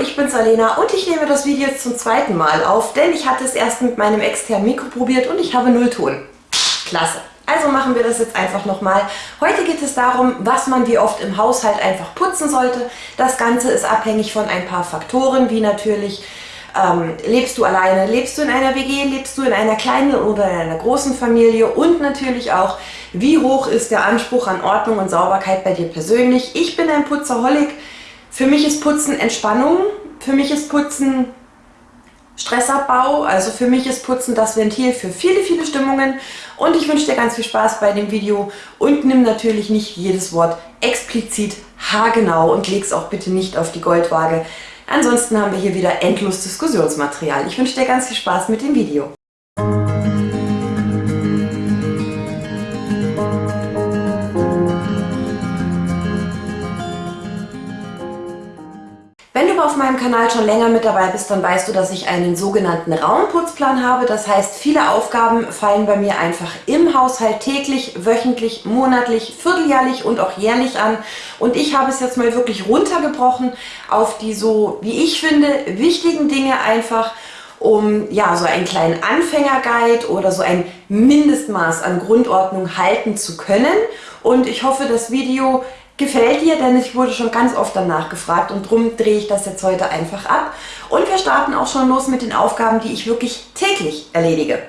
Ich bin's Alena und ich nehme das Video jetzt zum zweiten Mal auf, denn ich hatte es erst mit meinem externen Mikro probiert und ich habe Nullton. Klasse. Also machen wir das jetzt einfach nochmal. Heute geht es darum, was man wie oft im Haushalt einfach putzen sollte. Das Ganze ist abhängig von ein paar Faktoren, wie natürlich ähm, lebst du alleine, lebst du in einer WG, lebst du in einer kleinen oder in einer großen Familie und natürlich auch, wie hoch ist der Anspruch an Ordnung und Sauberkeit bei dir persönlich. Ich bin ein Putzerholic. Für mich ist Putzen Entspannung. Für mich ist Putzen Stressabbau. Also für mich ist Putzen das Ventil für viele, viele Stimmungen. Und ich wünsche dir ganz viel Spaß bei dem Video und nimm natürlich nicht jedes Wort explizit haargenau und leg es auch bitte nicht auf die Goldwaage. Ansonsten haben wir hier wieder endlos Diskussionsmaterial. Ich wünsche dir ganz viel Spaß mit dem Video. Auf meinem Kanal schon länger mit dabei bist, dann weißt du, dass ich einen sogenannten Raumputzplan habe. Das heißt, viele Aufgaben fallen bei mir einfach im Haushalt täglich, wöchentlich, monatlich, vierteljährlich und auch jährlich an. Und ich habe es jetzt mal wirklich runtergebrochen auf die so, wie ich finde, wichtigen Dinge einfach, um ja so einen kleinen Anfängerguide oder so ein Mindestmaß an Grundordnung halten zu können. Und ich hoffe, das Video gefällt dir, denn ich wurde schon ganz oft danach gefragt und darum drehe ich das jetzt heute einfach ab. Und wir starten auch schon los mit den Aufgaben, die ich wirklich täglich erledige.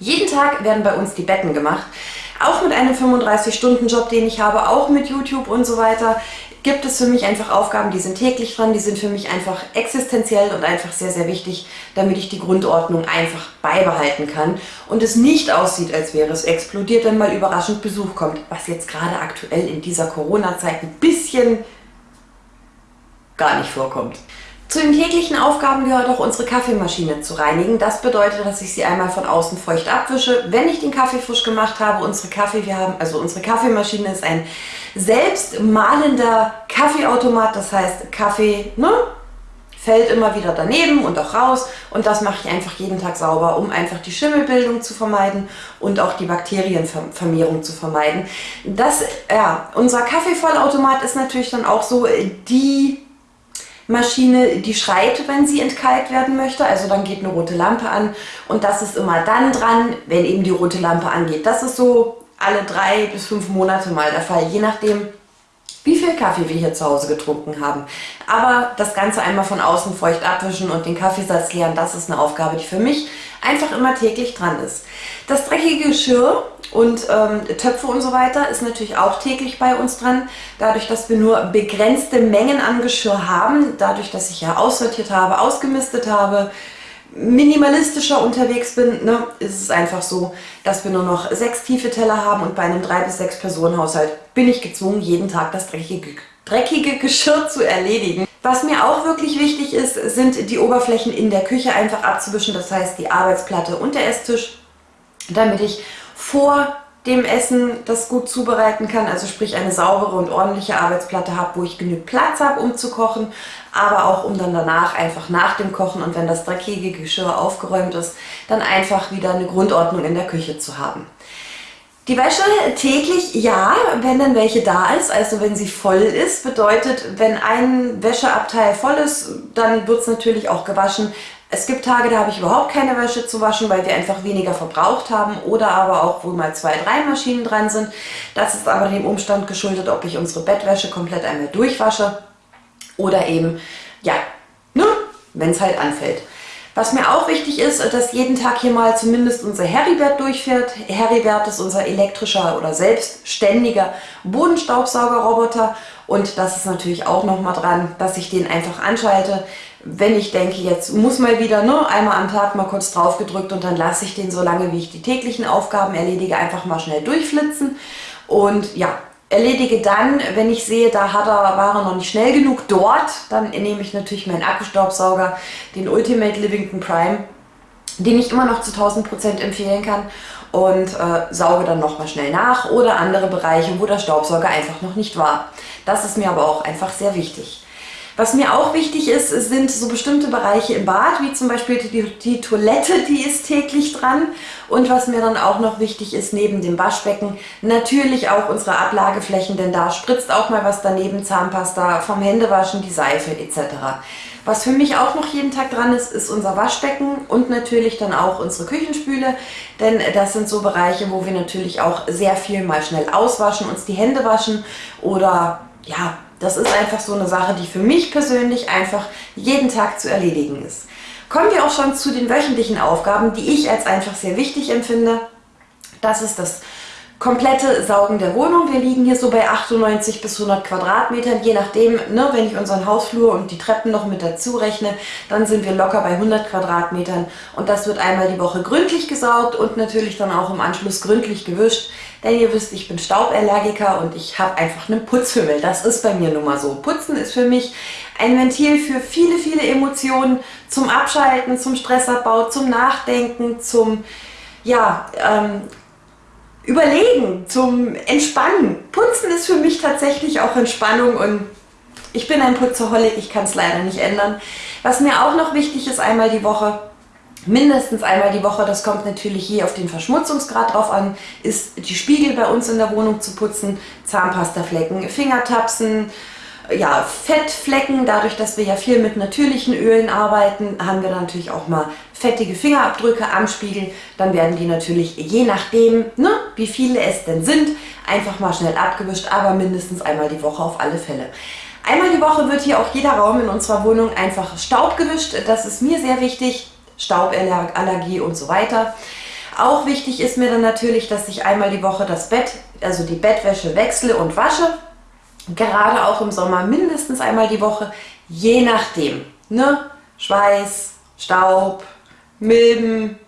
Jeden Tag werden bei uns die Betten gemacht. Auch mit einem 35-Stunden-Job, den ich habe, auch mit YouTube und so weiter, gibt es für mich einfach Aufgaben, die sind täglich dran, die sind für mich einfach existenziell und einfach sehr, sehr wichtig, damit ich die Grundordnung einfach beibehalten kann und es nicht aussieht, als wäre es explodiert, wenn mal überraschend Besuch kommt, was jetzt gerade aktuell in dieser Corona-Zeit ein bisschen gar nicht vorkommt. Zu den täglichen Aufgaben gehört auch unsere Kaffeemaschine zu reinigen. Das bedeutet, dass ich sie einmal von außen feucht abwische, wenn ich den Kaffee frisch gemacht habe. Unsere Kaffee, wir haben, also unsere Kaffeemaschine ist ein selbst mahlender Kaffeeautomat. Das heißt, Kaffee ne, fällt immer wieder daneben und auch raus. Und das mache ich einfach jeden Tag sauber, um einfach die Schimmelbildung zu vermeiden und auch die Bakterienvermehrung zu vermeiden. Das, ja, unser Kaffeevollautomat ist natürlich dann auch so die Maschine, die schreit, wenn sie entkalkt werden möchte. Also dann geht eine rote Lampe an und das ist immer dann dran, wenn eben die rote Lampe angeht. Das ist so alle drei bis fünf Monate mal der Fall, je nachdem, wie viel Kaffee wir hier zu Hause getrunken haben. Aber das Ganze einmal von außen feucht abwischen und den Kaffeesatz leeren, das ist eine Aufgabe, die für mich einfach immer täglich dran ist. Das dreckige Geschirr und ähm, Töpfe und so weiter ist natürlich auch täglich bei uns dran. Dadurch, dass wir nur begrenzte Mengen an Geschirr haben, dadurch, dass ich ja aussortiert habe, ausgemistet habe, minimalistischer unterwegs bin, ne, ist es einfach so, dass wir nur noch sechs tiefe Teller haben und bei einem drei bis sechs Personen Haushalt bin ich gezwungen, jeden Tag das dreckige, dreckige Geschirr zu erledigen. Was mir auch wirklich wichtig ist, sind die Oberflächen in der Küche einfach abzuwischen, das heißt die Arbeitsplatte und der Esstisch, damit ich vor dem Essen das gut zubereiten kann, also sprich eine saubere und ordentliche Arbeitsplatte habe, wo ich genug Platz habe, um zu kochen, aber auch um dann danach einfach nach dem Kochen und wenn das dreckige Geschirr aufgeräumt ist, dann einfach wieder eine Grundordnung in der Küche zu haben. Die Wäsche täglich, ja, wenn dann welche da ist, also wenn sie voll ist, bedeutet, wenn ein Wäscheabteil voll ist, dann wird es natürlich auch gewaschen. Es gibt Tage, da habe ich überhaupt keine Wäsche zu waschen, weil wir einfach weniger verbraucht haben oder aber auch, wo mal zwei, drei Maschinen dran sind. Das ist aber dem Umstand geschuldet, ob ich unsere Bettwäsche komplett einmal durchwasche oder eben, ja, ne, wenn es halt anfällt. Was mir auch wichtig ist, dass jeden Tag hier mal zumindest unser Heribert durchfährt. Heribert ist unser elektrischer oder selbstständiger Bodenstaubsaugerroboter und das ist natürlich auch nochmal dran, dass ich den einfach anschalte, wenn ich denke, jetzt muss mal wieder ne, einmal am Tag mal kurz drauf gedrückt und dann lasse ich den so lange, wie ich die täglichen Aufgaben erledige, einfach mal schnell durchflitzen. Und ja, erledige dann, wenn ich sehe, da hat er, war er noch nicht schnell genug dort, dann nehme ich natürlich meinen Akkustaubsauger, den Ultimate Livington Prime, den ich immer noch zu 1000% empfehlen kann und äh, sauge dann nochmal schnell nach oder andere Bereiche, wo der Staubsauger einfach noch nicht war. Das ist mir aber auch einfach sehr wichtig. Was mir auch wichtig ist, sind so bestimmte Bereiche im Bad, wie zum Beispiel die, die, Toilette, die ist täglich dran. Und was mir dann auch noch wichtig ist, neben dem Waschbecken, natürlich auch unsere Ablageflächen, denn da spritzt auch mal was daneben, Zahnpasta, vom Händewaschen, die Seife etc. Was für mich auch noch jeden Tag dran ist, ist unser Waschbecken und natürlich dann auch unsere Küchenspüle, denn das sind so Bereiche, wo wir natürlich auch sehr viel mal schnell auswaschen, uns die Hände waschen oder ja, das ist einfach so eine Sache, die für mich persönlich einfach jeden Tag zu erledigen ist. Kommen wir auch schon zu den wöchentlichen Aufgaben, die ich als einfach sehr wichtig empfinde. Das ist das komplette Saugen der Wohnung. Wir liegen hier so bei 98 bis 100 Quadratmetern, je nachdem, ne, wenn ich unseren Hausflur und die Treppen noch mit dazu rechne, dann sind wir locker bei 100 Quadratmetern und das wird einmal die Woche gründlich gesaugt und natürlich dann auch im Anschluss gründlich gewischt, denn ihr wisst, ich bin Stauballergiker und ich habe einfach einen Putzhimmel. Das ist bei mir nun mal so. Putzen ist für mich ein Ventil für viele, viele Emotionen, zum Abschalten, zum Stressabbau, zum Nachdenken, zum ja, ähm, Überlegen, zum Entspannen. Putzen ist für mich tatsächlich auch Entspannung und ich bin ein Putzerholic, ich kann es leider nicht ändern. Was mir auch noch wichtig ist, einmal die Woche, mindestens einmal die Woche, das kommt natürlich je auf den Verschmutzungsgrad drauf an, ist die Spiegel bei uns in der Wohnung zu putzen, Zahnpastaflecken, Fingertapsen, ja, Fettflecken, dadurch, dass wir ja viel mit natürlichen Ölen arbeiten, haben wir natürlich auch mal fettige Fingerabdrücke am Spiegel. Dann werden die natürlich, je nachdem, ne, wie viele es denn sind, einfach mal schnell abgewischt, aber mindestens einmal die Woche auf alle Fälle. Einmal die Woche wird hier auch jeder Raum in unserer Wohnung einfach Staub gewischt. Das ist mir sehr wichtig. Stauballergie und so weiter. Auch wichtig ist mir dann natürlich, dass ich einmal die Woche das Bett, also die Bettwäsche wechsle und wasche gerade auch im Sommer mindestens einmal die Woche, je nachdem. Ne? Schweiß, Staub, Milben.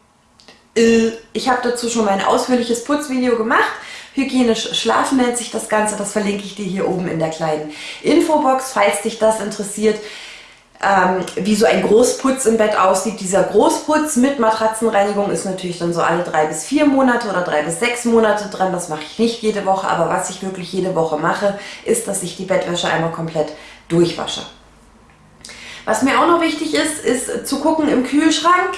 Ich habe dazu schon mal ein ausführliches Putzvideo gemacht. Hygienisch schlafen nennt sich das Ganze, das verlinke ich dir hier oben in der kleinen Infobox, falls dich das interessiert ähm, wie so ein Großputz im Bett aussieht. Dieser Großputz mit Matratzenreinigung ist natürlich dann so alle drei bis vier Monate oder drei bis sechs Monate dran. Das mache ich nicht jede Woche, aber was ich wirklich jede Woche mache, ist, dass ich die Bettwäsche einmal komplett durchwasche. Was mir auch noch wichtig ist, ist zu gucken im Kühlschrank.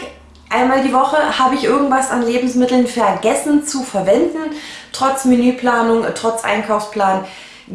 Einmal die Woche habe ich irgendwas an Lebensmitteln vergessen zu verwenden, trotz Menüplanung, trotz Einkaufsplan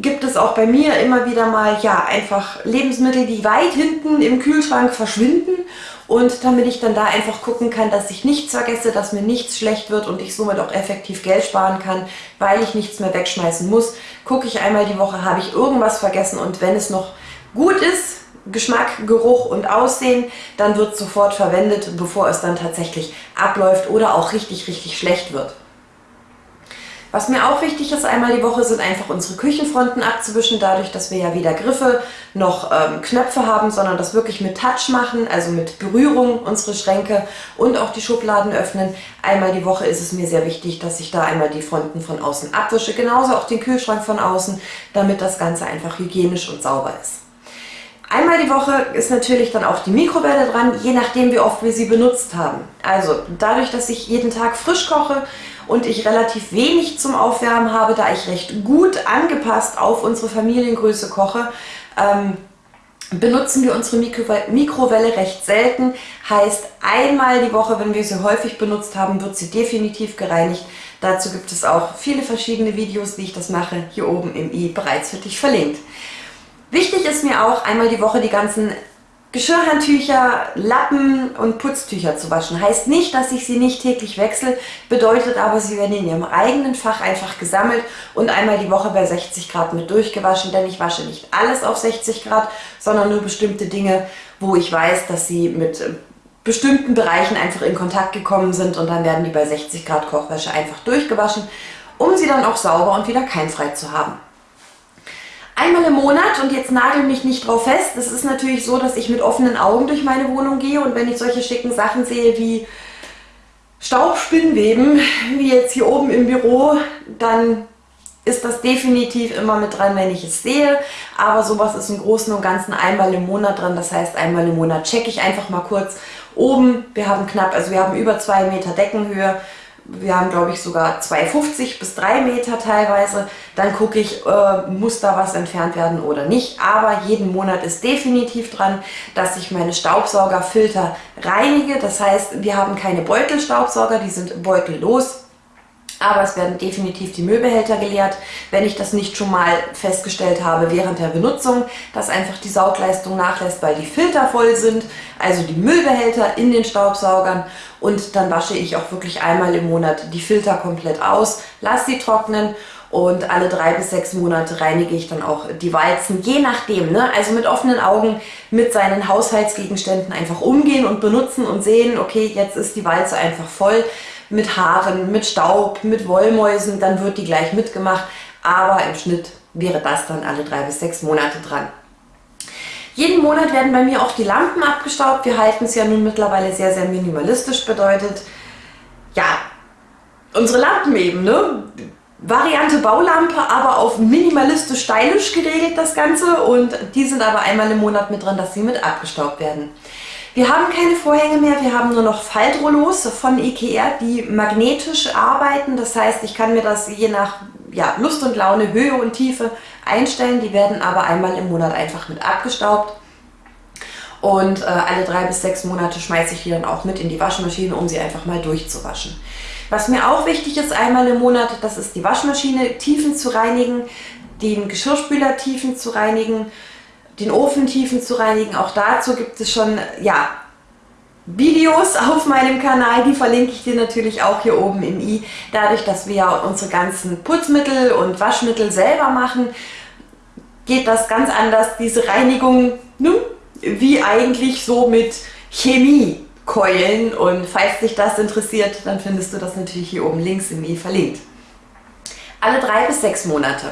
gibt es auch bei mir immer wieder mal ja einfach Lebensmittel, die weit hinten im Kühlschrank verschwinden und damit ich dann da einfach gucken kann, dass ich nichts vergesse, dass mir nichts schlecht wird und ich somit auch effektiv Geld sparen kann, weil ich nichts mehr wegschmeißen muss, gucke ich einmal die Woche, habe ich irgendwas vergessen und wenn es noch gut ist, Geschmack, Geruch und Aussehen, dann wird sofort verwendet, bevor es dann tatsächlich abläuft oder auch richtig, richtig schlecht wird. Was mir auch wichtig ist einmal die Woche, sind einfach unsere Küchenfronten abzuwischen, dadurch, dass wir ja weder Griffe noch ähm, Knöpfe haben, sondern das wirklich mit Touch machen, also mit Berührung unsere Schränke und auch die Schubladen öffnen. Einmal die Woche ist es mir sehr wichtig, dass ich da einmal die Fronten von außen abwische, genauso auch den Kühlschrank von außen, damit das Ganze einfach hygienisch und sauber ist. Einmal die Woche ist natürlich dann auch die Mikrowelle dran, je nachdem wie oft wir sie benutzt haben. Also dadurch, dass ich jeden Tag frisch koche und ich relativ wenig zum Aufwärmen habe, da ich recht gut angepasst auf unsere Familiengröße koche, ähm, benutzen wir unsere Mikrowelle recht selten. Heißt, einmal die Woche, wenn wir sie häufig benutzt haben, wird sie definitiv gereinigt. Dazu gibt es auch viele verschiedene Videos, wie ich das mache, hier oben im i bereits für dich verlinkt. Wichtig ist mir auch, einmal die Woche die ganzen Geschirrhandtücher, Lappen und Putztücher zu waschen. Heißt nicht, dass ich sie nicht täglich wechsle, bedeutet aber, sie werden in ihrem eigenen Fach einfach gesammelt und einmal die Woche bei 60 Grad mit durchgewaschen, denn ich wasche nicht alles auf 60 Grad, sondern nur bestimmte Dinge, wo ich weiß, dass sie mit bestimmten Bereichen einfach in Kontakt gekommen sind und dann werden die bei 60 Grad Kochwäsche einfach durchgewaschen, um sie dann auch sauber und wieder keimfrei zu haben einmal im Monat und jetzt nagel mich nicht drauf fest. Es ist natürlich so, dass ich mit offenen Augen durch meine Wohnung gehe und wenn ich solche schicken Sachen sehe wie Staubspinnweben, wie jetzt hier oben im Büro, dann ist das definitiv immer mit dran, wenn ich es sehe. Aber sowas ist im Großen und Ganzen einmal im Monat dran. Das heißt, einmal im Monat checke ich einfach mal kurz oben. Wir haben knapp, also wir haben über zwei Meter Deckenhöhe Wir haben, glaube ich, sogar 2,50 bis 3 Meter teilweise. Dann gucke ich, äh, muss da was entfernt werden oder nicht. Aber jeden Monat ist definitiv dran, dass ich meine Staubsaugerfilter reinige. Das heißt, wir haben keine Beutelstaubsauger, die sind beutellos aber es werden definitiv die Müllbehälter geleert, wenn ich das nicht schon mal festgestellt habe während der Benutzung, dass einfach die Saugleistung nachlässt, weil die Filter voll sind, also die Müllbehälter in den Staubsaugern und dann wasche ich auch wirklich einmal im Monat die Filter komplett aus, lasse sie trocknen und alle drei bis sechs Monate reinige ich dann auch die Walzen, je nachdem. Ne? Also mit offenen Augen mit seinen Haushaltsgegenständen einfach umgehen und benutzen und sehen, okay, jetzt ist die Walze einfach voll mit Haaren, mit Staub, mit Wollmäusen, dann wird die gleich mitgemacht. Aber im Schnitt wäre das dann alle drei bis sechs Monate dran. Jeden Monat werden bei mir auch die Lampen abgestaubt. Wir halten es ja nun mittlerweile sehr, sehr minimalistisch. Bedeutet, ja, unsere Lampen eben, ne? Variante Baulampe, aber auf minimalistisch stylisch geregelt das Ganze und die sind aber einmal im Monat mit dran, dass sie mit abgestaubt werden. Wir haben keine Vorhänge mehr, wir haben nur noch Faltrollos von Ikea, die magnetisch arbeiten. Das heißt, ich kann mir das je nach ja, Lust und Laune, Höhe und Tiefe einstellen. Die werden aber einmal im Monat einfach mit abgestaubt. Und äh, alle drei bis sechs Monate schmeiße ich die dann auch mit in die Waschmaschine, um sie einfach mal durchzuwaschen. Was mir auch wichtig ist, einmal im Monat, das ist die Waschmaschine, Tiefen zu reinigen, den Geschirrspüler Tiefen zu reinigen, den Ofentiefen zu reinigen. Auch dazu gibt es schon ja, Videos auf meinem Kanal, die verlinke ich dir natürlich auch hier oben im i. Dadurch, dass wir unsere ganzen Putzmittel und Waschmittel selber machen, geht das ganz anders, diese Reinigung, ne, wie eigentlich so mit Chemiekeulen. Und falls dich das interessiert, dann findest du das natürlich hier oben links im i verlinkt. Alle drei bis sechs Monate.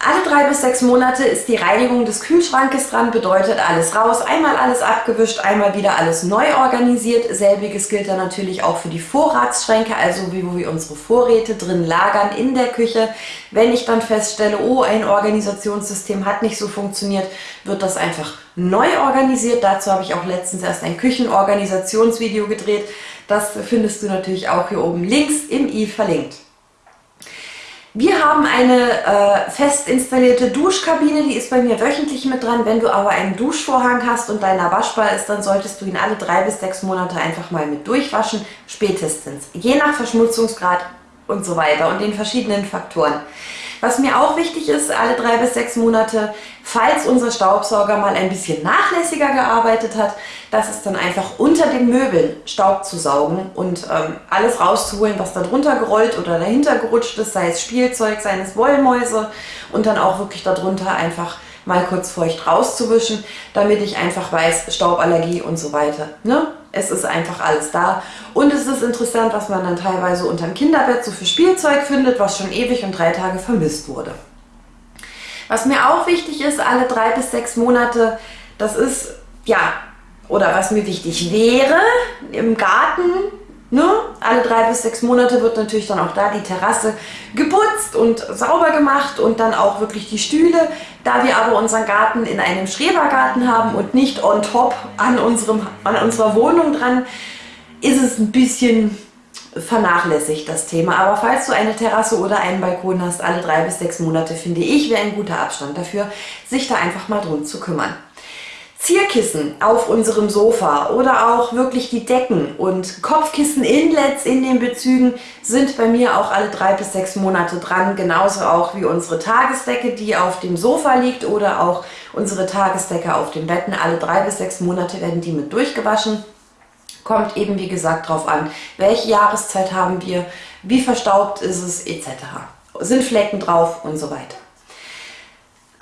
Alle drei bis sechs Monate ist die Reinigung des Kühlschrankes dran, bedeutet alles raus, einmal alles abgewischt, einmal wieder alles neu organisiert. Selbiges gilt dann natürlich auch für die Vorratsschränke, also wie wo wir unsere Vorräte drin lagern in der Küche. Wenn ich dann feststelle, oh, ein Organisationssystem hat nicht so funktioniert, wird das einfach neu organisiert. Dazu habe ich auch letztens erst ein Küchenorganisationsvideo gedreht. Das findest du natürlich auch hier oben links im i verlinkt. Wir haben eine äh, fest installierte Duschkabine, die ist bei mir wöchentlich mit dran. Wenn du aber einen Duschvorhang hast und deiner waschbar ist, dann solltest du ihn alle drei bis sechs Monate einfach mal mit durchwaschen, spätestens. Je nach Verschmutzungsgrad und so weiter und den verschiedenen Faktoren. Was mir auch wichtig ist, alle drei bis sechs Monate, falls unser Staubsauger mal ein bisschen nachlässiger gearbeitet hat, das ist dann einfach unter den Möbeln Staub zu saugen und ähm, alles rauszuholen, was da drunter gerollt oder dahinter gerutscht ist, sei es Spielzeug, seien es Wollmäuse und dann auch wirklich darunter einfach mal kurz feucht rauszuwischen, damit ich einfach weiß, Stauballergie und so weiter. Ne? Es ist einfach alles da. Und es ist interessant, was man dann teilweise unter dem Kinderbett so für Spielzeug findet, was schon ewig und drei Tage vermisst wurde. Was mir auch wichtig ist, alle drei bis sechs Monate, das ist, ja, oder was mir wichtig wäre, im Garten Ne? Alle drei bis sechs Monate wird natürlich dann auch da die Terrasse geputzt und sauber gemacht und dann auch wirklich die Stühle. Da wir aber unseren Garten in einem Schrebergarten haben und nicht on top an, unserem, an unserer Wohnung dran, ist es ein bisschen vernachlässigt das Thema. Aber falls du eine Terrasse oder einen Balkon hast, alle drei bis sechs Monate, finde ich, wäre ein guter Abstand dafür, sich da einfach mal drum zu kümmern. Zierkissen auf unserem Sofa oder auch wirklich die Decken und Kopfkissen-Inlets in den Bezügen sind bei mir auch alle drei bis sechs Monate dran. Genauso auch wie unsere Tagesdecke, die auf dem Sofa liegt oder auch unsere Tagesdecke auf den Betten. Alle drei bis sechs Monate werden die mit durchgewaschen. Kommt eben wie gesagt drauf an, welche Jahreszeit haben wir, wie verstaubt ist es etc. Sind Flecken drauf und so weiter.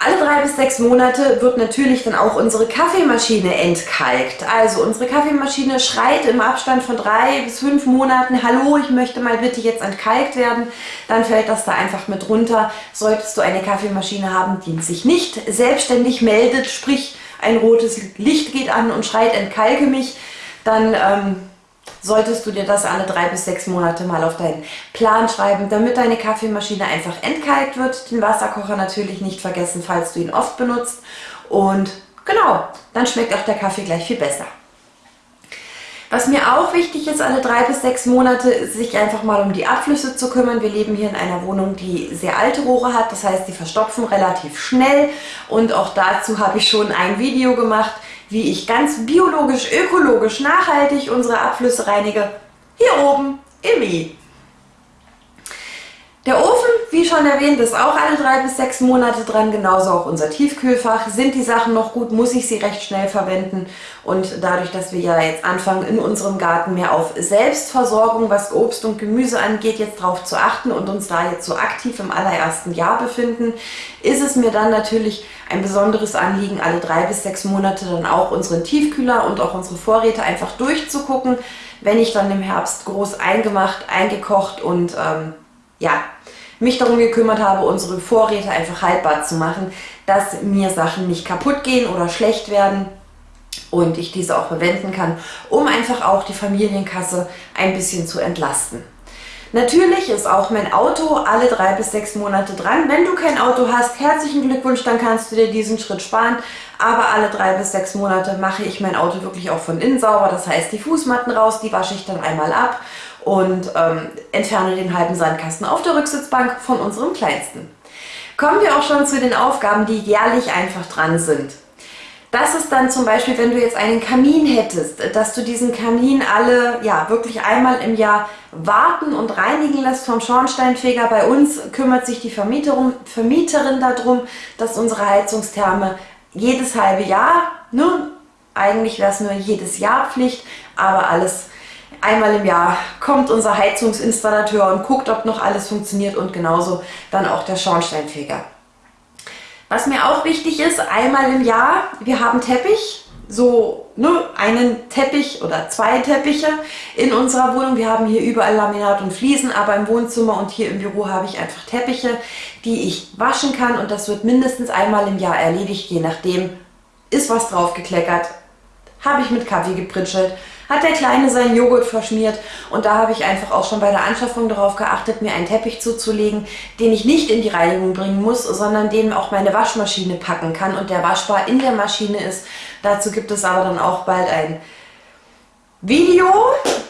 Alle drei bis sechs Monate wird natürlich dann auch unsere Kaffeemaschine entkalkt. Also unsere Kaffeemaschine schreit im Abstand von drei bis fünf Monaten, hallo, ich möchte mal bitte jetzt entkalkt werden. Dann fällt das da einfach mit runter. Solltest du eine Kaffeemaschine haben, die sich nicht selbstständig meldet, sprich ein rotes Licht geht an und schreit, entkalke mich, dann ähm, solltest du dir das alle drei bis sechs Monate mal auf deinen Plan schreiben, damit deine Kaffeemaschine einfach entkalkt wird. Den Wasserkocher natürlich nicht vergessen, falls du ihn oft benutzt. Und genau, dann schmeckt auch der Kaffee gleich viel besser. Was mir auch wichtig ist, alle drei bis sechs Monate, sich einfach mal um die Abflüsse zu kümmern. Wir leben hier in einer Wohnung, die sehr alte Rohre hat. Das heißt, die verstopfen relativ schnell. Und auch dazu habe ich schon ein Video gemacht, wie ich ganz biologisch, ökologisch, nachhaltig unsere Abflüsse reinige. Hier oben im I. Der Ofen, wie schon erwähnt, ist auch alle drei bis sechs Monate dran, genauso auch unser Tiefkühlfach. Sind die Sachen noch gut, muss ich sie recht schnell verwenden und dadurch, dass wir ja jetzt anfangen, in unserem Garten mehr auf Selbstversorgung, was Obst und Gemüse angeht, jetzt darauf zu achten und uns da jetzt so aktiv im allerersten Jahr befinden, ist es mir dann natürlich ein besonderes Anliegen, alle drei bis sechs Monate dann auch unseren Tiefkühler und auch unsere Vorräte einfach durchzugucken, wenn ich dann im Herbst groß eingemacht, eingekocht und ähm, ja, mich darum gekümmert habe, unsere Vorräte einfach haltbar zu machen, dass mir Sachen nicht kaputt gehen oder schlecht werden und ich diese auch verwenden kann, um einfach auch die Familienkasse ein bisschen zu entlasten. Natürlich ist auch mein Auto alle drei bis sechs Monate dran. Wenn du kein Auto hast, herzlichen Glückwunsch, dann kannst du dir diesen Schritt sparen. Aber alle drei bis sechs Monate mache ich mein Auto wirklich auch von innen sauber. Das heißt, die Fußmatten raus, die wasche ich dann einmal ab und ähm, entferne den halben Sandkasten auf der Rücksitzbank von unserem Kleinsten. Kommen wir auch schon zu den Aufgaben, die jährlich einfach dran sind. Das ist dann zum Beispiel, wenn du jetzt einen Kamin hättest, dass du diesen Kamin alle, ja, wirklich einmal im Jahr warten und reinigen lässt vom Schornsteinfeger. Bei uns kümmert sich die Vermieterin, Vermieterin darum, dass unsere Heizungstherme jedes halbe Jahr, ne, eigentlich wäre es nur jedes Jahr Pflicht, aber alles Einmal im Jahr kommt unser Heizungsinstallateur und guckt, ob noch alles funktioniert und genauso dann auch der Schornsteinfeger. Was mir auch wichtig ist, einmal im Jahr, wir haben Teppich, so ne, einen Teppich oder zwei Teppiche in unserer Wohnung. Wir haben hier überall Laminat und Fliesen, aber im Wohnzimmer und hier im Büro habe ich einfach Teppiche, die ich waschen kann und das wird mindestens einmal im Jahr erledigt, je nachdem ist was drauf gekleckert, habe ich mit Kaffee gepritschelt, hat der Kleine seinen Joghurt verschmiert und da habe ich einfach auch schon bei der Anschaffung darauf geachtet, mir einen Teppich zuzulegen, den ich nicht in die Reinigung bringen muss, sondern den auch meine Waschmaschine packen kann und der waschbar in der Maschine ist. Dazu gibt es aber dann auch bald ein Video.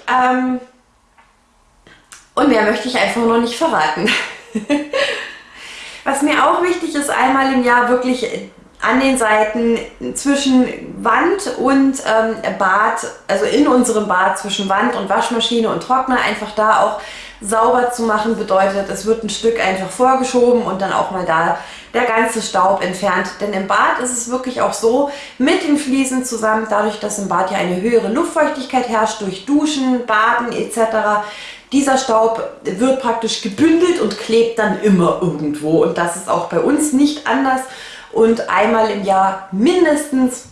Ähm und mehr möchte ich einfach noch nicht verraten. Was mir auch wichtig ist, einmal im Jahr wirklich an den Seiten zwischen Wand und ähm, Bad, also in unserem Bad zwischen Wand und Waschmaschine und Trockner, einfach da auch sauber zu machen, bedeutet, es wird ein Stück einfach vorgeschoben und dann auch mal da der ganze Staub entfernt. Denn im Bad ist es wirklich auch so, mit den Fliesen zusammen, dadurch, dass im Bad ja eine höhere Luftfeuchtigkeit herrscht, durch Duschen, Baden etc., dieser Staub wird praktisch gebündelt und klebt dann immer irgendwo. Und das ist auch bei uns nicht anders und einmal im Jahr mindestens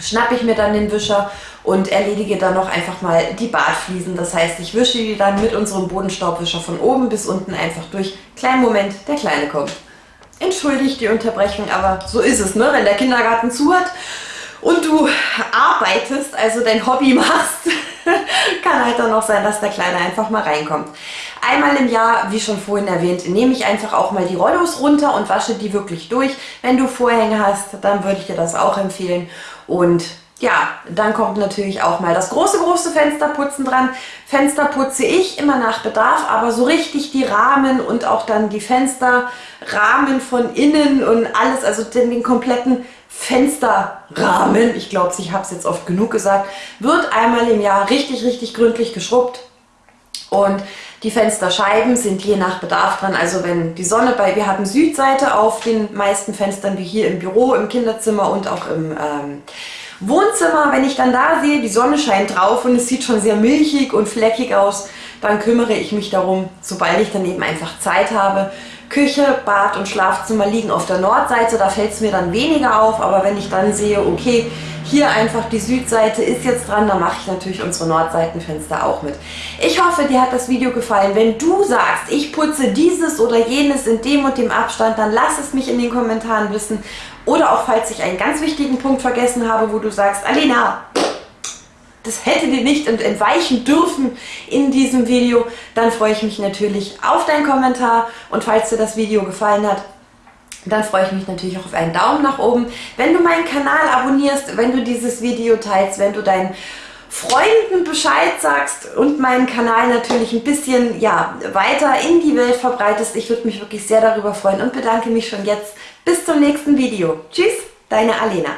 schnappe ich mir dann den Wischer und erledige dann noch einfach mal die Badfliesen. Das heißt, ich wische die dann mit unserem Bodenstaubwischer von oben bis unten einfach durch. Kleinen Moment, der Kleine kommt. Entschuldigt die Unterbrechung, aber so ist es, ne? wenn der Kindergarten zu hat und du arbeitest, also dein Hobby machst, kann halt dann auch sein, dass der Kleine einfach mal reinkommt. Einmal im Jahr, wie schon vorhin erwähnt, nehme ich einfach auch mal die Rollos runter und wasche die wirklich durch. Wenn du Vorhänge hast, dann würde ich dir das auch empfehlen. Und ja, dann kommt natürlich auch mal das große, große Fensterputzen dran. Fenster putze ich immer nach Bedarf, aber so richtig die Rahmen und auch dann die Fensterrahmen von innen und alles, also den, den kompletten Fensterrahmen, ich glaube, ich habe es jetzt oft genug gesagt, wird einmal im Jahr richtig, richtig gründlich geschrubbt. Und die Fensterscheiben sind je nach Bedarf dran. Also wenn die Sonne bei, wir haben Südseite auf den meisten Fenstern, wie hier im Büro, im Kinderzimmer und auch im ähm, Wohnzimmer. Wenn ich dann da sehe, die Sonne scheint drauf und es sieht schon sehr milchig und fleckig aus, dann kümmere ich mich darum, sobald ich dann eben einfach Zeit habe, Küche, Bad und Schlafzimmer liegen auf der Nordseite, da fällt es mir dann weniger auf, aber wenn ich dann sehe, okay, hier einfach die Südseite ist jetzt dran, dann mache ich natürlich unsere Nordseitenfenster auch mit. Ich hoffe, dir hat das Video gefallen. Wenn du sagst, ich putze dieses oder jenes in dem und dem Abstand, dann lass es mich in den Kommentaren wissen. Oder auch, falls ich einen ganz wichtigen Punkt vergessen habe, wo du sagst, Alena, das hätte dir nicht entweichen dürfen in diesem Video, dann freue ich mich natürlich auf deinen Kommentar und falls dir das Video gefallen hat, dann freue ich mich natürlich auch auf einen Daumen nach oben. Wenn du meinen Kanal abonnierst, wenn du dieses Video teilst, wenn du dein Freunden Bescheid sagst und meinen Kanal natürlich ein bisschen ja, weiter in die Welt verbreitest. Ich würde mich wirklich sehr darüber freuen und bedanke mich schon jetzt. Bis zum nächsten Video. Tschüss, deine Alena.